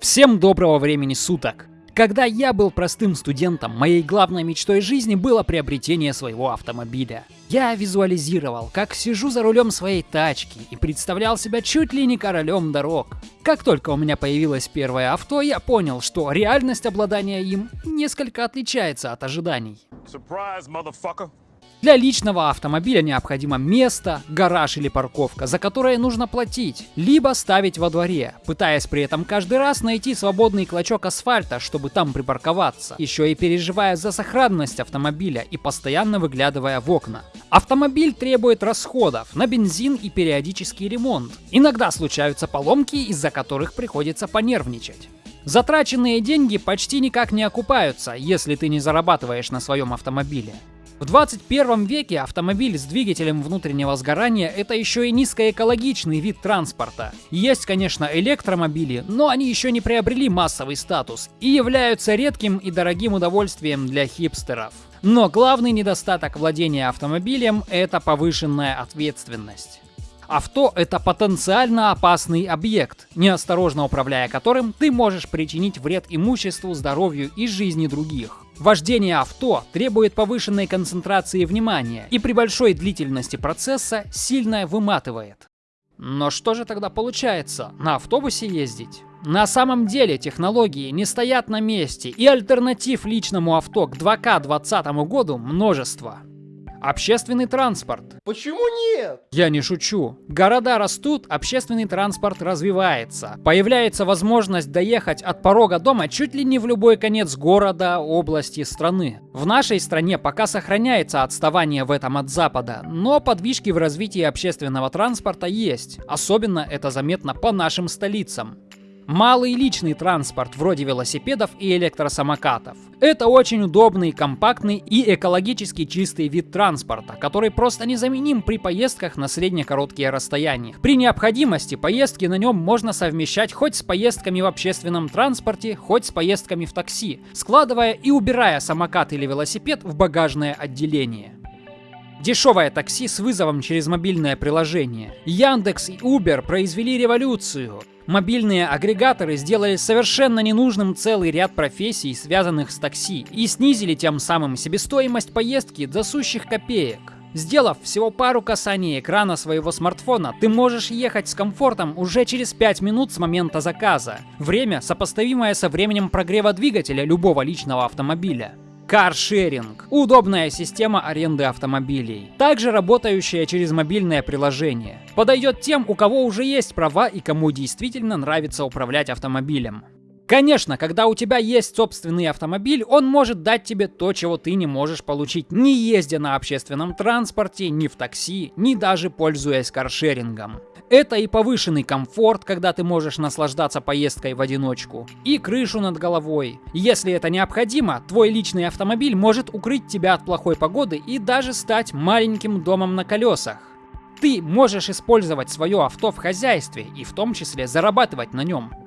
Всем доброго времени суток! Когда я был простым студентом, моей главной мечтой жизни было приобретение своего автомобиля. Я визуализировал, как сижу за рулем своей тачки и представлял себя чуть ли не королем дорог. Как только у меня появилось первое авто, я понял, что реальность обладания им несколько отличается от ожиданий. Surprise. Для личного автомобиля необходимо место, гараж или парковка, за которое нужно платить, либо ставить во дворе, пытаясь при этом каждый раз найти свободный клочок асфальта, чтобы там припарковаться, еще и переживая за сохранность автомобиля и постоянно выглядывая в окна. Автомобиль требует расходов на бензин и периодический ремонт. Иногда случаются поломки, из-за которых приходится понервничать. Затраченные деньги почти никак не окупаются, если ты не зарабатываешь на своем автомобиле. В 21 веке автомобиль с двигателем внутреннего сгорания это еще и низкоэкологичный вид транспорта. Есть, конечно, электромобили, но они еще не приобрели массовый статус и являются редким и дорогим удовольствием для хипстеров. Но главный недостаток владения автомобилем – это повышенная ответственность. Авто – это потенциально опасный объект, неосторожно управляя которым ты можешь причинить вред имуществу, здоровью и жизни других. Вождение авто требует повышенной концентрации внимания и при большой длительности процесса сильно выматывает. Но что же тогда получается? На автобусе ездить? На самом деле технологии не стоят на месте, и альтернатив личному авто к 2К 2020 году множество. Общественный транспорт. Почему нет? Я не шучу. Города растут, общественный транспорт развивается. Появляется возможность доехать от порога дома чуть ли не в любой конец города, области, страны. В нашей стране пока сохраняется отставание в этом от Запада, но подвижки в развитии общественного транспорта есть. Особенно это заметно по нашим столицам. Малый личный транспорт вроде велосипедов и электросамокатов. Это очень удобный, компактный и экологически чистый вид транспорта, который просто незаменим при поездках на средне-короткие расстояния. При необходимости поездки на нем можно совмещать хоть с поездками в общественном транспорте, хоть с поездками в такси, складывая и убирая самокат или велосипед в багажное отделение. Дешевое такси с вызовом через мобильное приложение. Яндекс и Uber произвели революцию. Мобильные агрегаторы сделали совершенно ненужным целый ряд профессий, связанных с такси, и снизили тем самым себестоимость поездки до сущих копеек. Сделав всего пару касаний экрана своего смартфона, ты можешь ехать с комфортом уже через 5 минут с момента заказа. Время, сопоставимое со временем прогрева двигателя любого личного автомобиля. Каршеринг – удобная система аренды автомобилей, также работающая через мобильное приложение. Подойдет тем, у кого уже есть права и кому действительно нравится управлять автомобилем. Конечно, когда у тебя есть собственный автомобиль, он может дать тебе то, чего ты не можешь получить, не ездя на общественном транспорте, ни в такси, ни даже пользуясь каршерингом. Это и повышенный комфорт, когда ты можешь наслаждаться поездкой в одиночку, и крышу над головой. Если это необходимо, твой личный автомобиль может укрыть тебя от плохой погоды и даже стать маленьким домом на колесах. Ты можешь использовать свое авто в хозяйстве и в том числе зарабатывать на нем.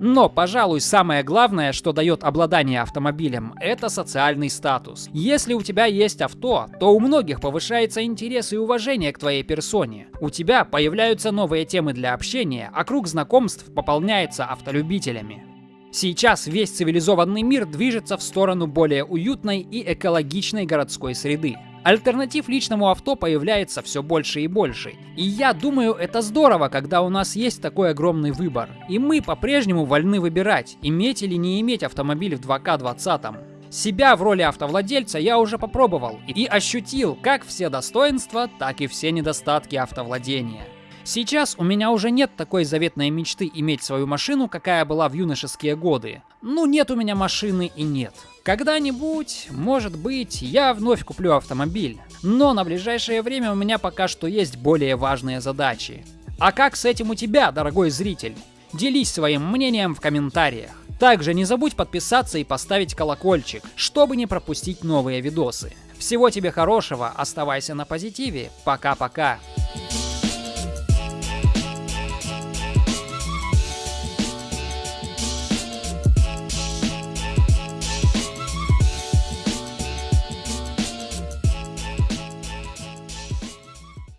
Но, пожалуй, самое главное, что дает обладание автомобилем, это социальный статус. Если у тебя есть авто, то у многих повышается интерес и уважение к твоей персоне. У тебя появляются новые темы для общения, а круг знакомств пополняется автолюбителями. Сейчас весь цивилизованный мир движется в сторону более уютной и экологичной городской среды. Альтернатив личному авто появляется все больше и больше. И я думаю, это здорово, когда у нас есть такой огромный выбор. И мы по-прежнему вольны выбирать, иметь или не иметь автомобиль в 2К20. Себя в роли автовладельца я уже попробовал и ощутил как все достоинства, так и все недостатки автовладения. Сейчас у меня уже нет такой заветной мечты иметь свою машину, какая была в юношеские годы. Ну нет у меня машины и нет. Когда-нибудь, может быть, я вновь куплю автомобиль. Но на ближайшее время у меня пока что есть более важные задачи. А как с этим у тебя, дорогой зритель? Делись своим мнением в комментариях. Также не забудь подписаться и поставить колокольчик, чтобы не пропустить новые видосы. Всего тебе хорошего, оставайся на позитиве, пока-пока.